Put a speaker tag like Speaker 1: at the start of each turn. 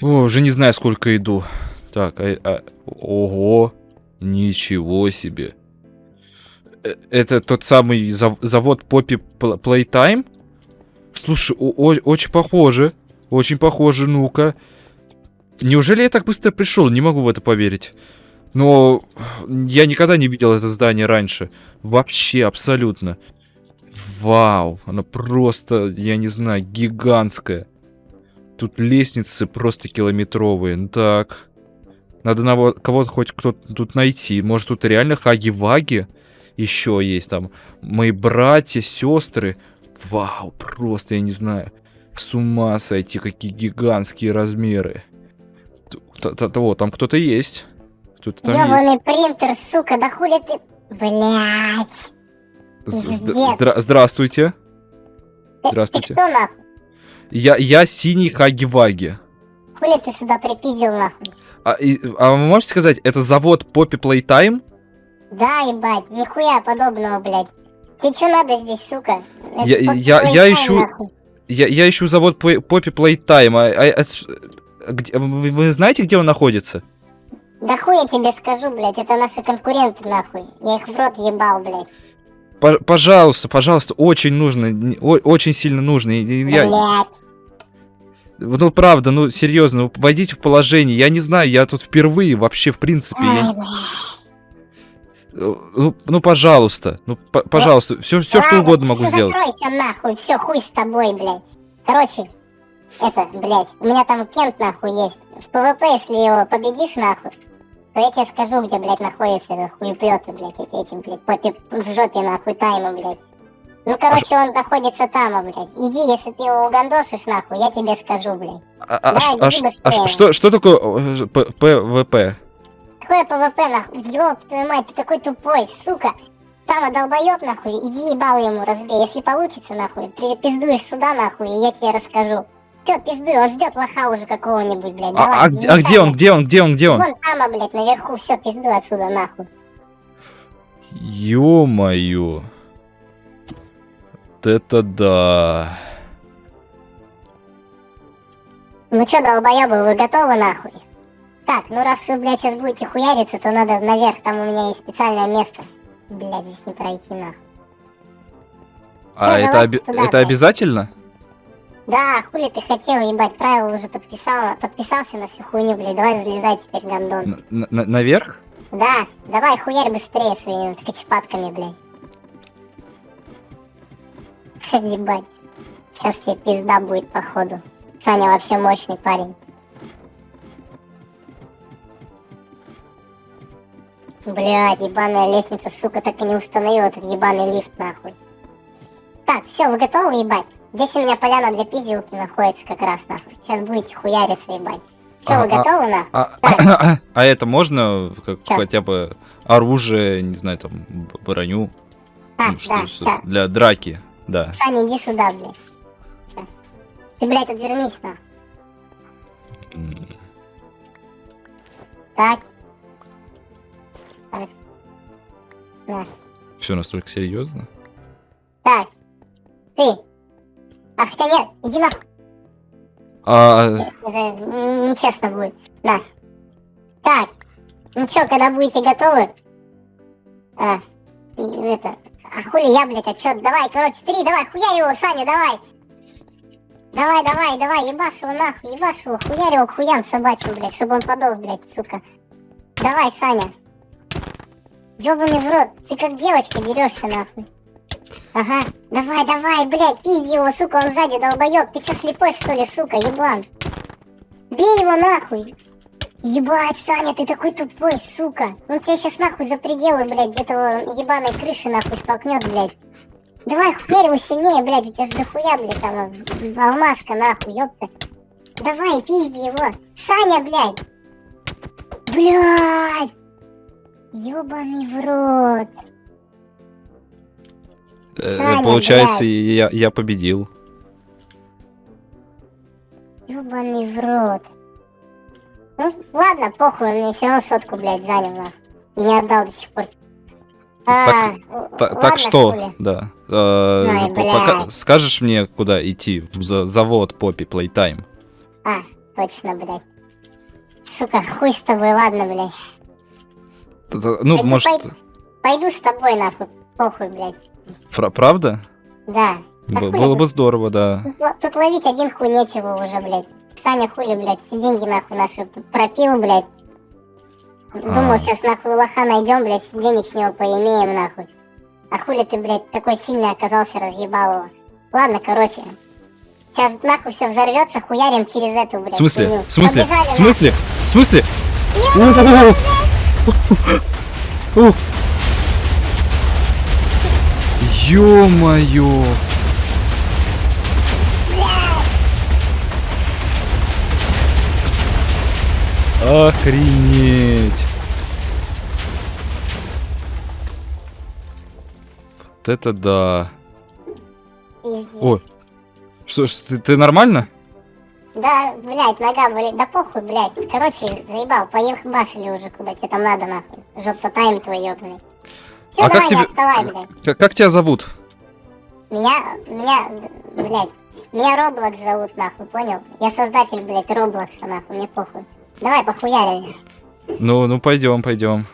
Speaker 1: О, уже не знаю, сколько иду. Так, а, а- ого, ничего себе. Э, Это тот самый зав- завод Poppy Pl- Playtime? Слушай, очень похоже. Очень похоже, ну-ка. Неужели я так быстро пришел? Не могу в это поверить. Но я никогда не видел это здание раньше. Вообще, абсолютно. Вау, оно просто, я не знаю, гигантское. Тут лестницы просто километровые. Ну так. Надо на кого-то хоть кто-то тут найти. Может, тут реально хаги-ваги еще есть там. Мои братья, сестры. Вау, просто, я не знаю. С ума сойти, какие гигантские размеры. Т- т- Того, там кто-то есть. Кто-то там есть.
Speaker 2: Ёбаный принтер, сука, да хули ты... Пиздец.
Speaker 1: здра- Здравствуйте.
Speaker 2: Ты
Speaker 1: Здравствуйте.
Speaker 2: кто нахуй?
Speaker 1: Я, я синий хаги-ваги.
Speaker 2: Хули ты сюда припиздил нахуй?
Speaker 1: А, и- а вы можете сказать, это завод Poppy Playtime?
Speaker 2: Да, ебать, нихуя подобного, блядь. Тебе что надо здесь, сука? Это
Speaker 1: Я- я-
Speaker 2: твой
Speaker 1: я ищу-
Speaker 2: нахуй.
Speaker 1: Я, я ищу завод Poppy Playtime. А, а- а где- вы, вы знаете, где он находится?
Speaker 2: Да хуй я тебе скажу, блядь, это наши конкуренты, нахуй. Я их в рот ебал, блядь.
Speaker 1: По- пожалуйста, пожалуйста, очень нужно, очень сильно нужно. Я-
Speaker 2: Блядь.
Speaker 1: Ну, правда, ну, серьезно, войдите в положение. Я не знаю, я тут впервые вообще, в принципе. я-
Speaker 2: блядь.
Speaker 1: ну, ну, пожалуйста, ну, п- пожалуйста, все, все что угодно могу сделать.
Speaker 2: Закройся нахуй, все, хуй с тобой, блядь. Короче, это, блядь, у меня там Кент нахуй есть. В ПВП, если его победишь нахуй, то я тебе скажу, где, блядь, находится этот хуеплёты, блядь, эти, эти, блядь, попе в жопе нахуй тайму, блядь. Ну, короче, он находится там, а, блядь. Иди, если ты его угандошишь, нахуй, я тебе скажу, блядь.
Speaker 1: А, а-
Speaker 2: Да,
Speaker 1: а ш- а что, что такое э, ПВП?
Speaker 2: Какое ПВП, нахуй? Ёб твою мать, ты такой тупой, сука. Там долбоёб, нахуй, иди ебал ему разбей. Если получится, нахуй, пиздуешь сюда, нахуй, и я тебе расскажу. Всё, пиздуй, он ждет лоха уже какого-нибудь, блядь.
Speaker 1: А,
Speaker 2: Давай,
Speaker 1: а где, а где он, где он, где он, где он?
Speaker 2: Вон там, а, блядь, наверху, все, пиздуй отсюда, нахуй.
Speaker 1: Ё-моё. Вот это да.
Speaker 2: Ну чё, долбоёбы, вы готовы, нахуй? Так, ну раз вы, блядь, сейчас будете хуяриться, то надо наверх, там у меня есть специальное место. Блядь, здесь не пройти, нахуй.
Speaker 1: А
Speaker 2: Всё,
Speaker 1: это, оби-
Speaker 2: туда,
Speaker 1: это обязательно?
Speaker 2: Да, хули ты хотел, ебать, правила уже подписала, подписался на всю хуйню, блядь, давай залезай теперь, гандон.
Speaker 1: Н- на- наверх?
Speaker 2: Да, давай хуярь быстрее своими ткачепатками, блядь. Ебать, сейчас тебе пизда будет, походу. Саня вообще мощный парень. Блядь, ебаная лестница, сука, так и не установил этот ебаный лифт, нахуй. Так, все, вы готовы, ебать? Здесь у меня поляна для пизделки находится как раз, нахуй. Сейчас будете хуяриться, ебать. Че, вы
Speaker 1: А, а-
Speaker 2: готовы, нахуй?
Speaker 1: А,
Speaker 2: Так.
Speaker 1: а это можно как,
Speaker 2: Чё?
Speaker 1: хотя бы оружие, не знаю, там, броню?
Speaker 2: А,
Speaker 1: Ну, что,
Speaker 2: да,
Speaker 1: что- для драки, да.
Speaker 2: Саня, иди сюда, блядь. Ты, блядь, отвернись.
Speaker 1: М,
Speaker 2: Так. Так. На.
Speaker 1: Все настолько серьезно?
Speaker 2: Так. Ты. А хотя нет, иди нахуй.
Speaker 1: А,
Speaker 2: Это м, нечестно будет. На. Так. Ну чё, когда будете готовы? А, это... А хули я, блядь, а чё? Давай, короче, три, давай, хуярь его, Саня, давай. Давай, давай, давай, ебашь его нахуй, ебашь его, хуярь его хуям собачьим, блядь, чтобы он подох, блядь, сука. Давай, Саня. Ёбаный в рот, ты как девочка дерешься нахуй. Ага, давай, давай, блядь, пизди его, сука, он сзади долбоёб. Ты чё, слепой, что ли, сука, еблан? Бей его нахуй. Ебать, Саня, ты такой тупой, сука. Он тебя сейчас нахуй за пределы, блядь, этого ебаной крыши нахуй столкнет, блядь. Давай, хуярь его сильнее, блядь, у тебя же дохуя, блядь, там э, алмазка, нахуй, ёпта. Давай, пизди его. Саня, блядь. Блядь. Ёбаный в рот.
Speaker 1: э,
Speaker 2: Саня,
Speaker 1: получается,
Speaker 2: блядь.
Speaker 1: я, я победил.
Speaker 2: Ёбаный в рот. Ну, ладно, похуй, он мне все равно сотку, блядь, занял, нахуй. И не отдал до сих пор.
Speaker 1: Так-
Speaker 2: л-
Speaker 1: Та-
Speaker 2: ладно,
Speaker 1: так что,
Speaker 2: хули.
Speaker 1: да. э,
Speaker 2: Ой,
Speaker 1: по- пока- скажешь мне, куда идти? В за- завод Poppy Playtime.
Speaker 2: А, точно, блядь. Сука, хуй с тобой, ладно, блядь.
Speaker 1: Т- т- Ну,
Speaker 2: Пойду,
Speaker 1: может,
Speaker 2: пойду. Пойду с тобой, нахуй, похуй, блядь.
Speaker 1: фра- правда?
Speaker 2: Да.
Speaker 1: Б- Было бы здорово, да.
Speaker 2: Тут, тут ловить один хуй нечего уже, блядь. Саня хули, блядь, все деньги нахуй наши пропил, блядь. Думал,
Speaker 1: А.
Speaker 2: сейчас нахуй лоха найдем, блядь, денег с него поимеем, нахуй. А хули ты, блядь, такой сильный оказался, разъебал его. Ладно, короче. Сейчас нахуй все взорвется, хуярим через эту, блядь.
Speaker 1: В смысле?
Speaker 2: хуйню.
Speaker 1: В смысле?
Speaker 2: Побежали,
Speaker 1: В смысле? В смысле? Ё-моё! Охренеть! Вот это да. О, что ж, ты, ты нормально?
Speaker 2: Да, блядь, нога болит. Да похуй, блядь. Короче, заебал, поехали уже куда тебе там надо, нахуй. Жопа тайм твой ёбаный. Всё,
Speaker 1: А
Speaker 2: давай,
Speaker 1: как
Speaker 2: не отставай, блядь.
Speaker 1: Как, как тебя зовут?
Speaker 2: Меня, меня, блядь, меня Роблокс зовут, нахуй, понял? Я создатель, блядь, Роблокса, нахуй, мне похуй. Давай, похуярим.
Speaker 1: Ну, ну пойдем, пойдем.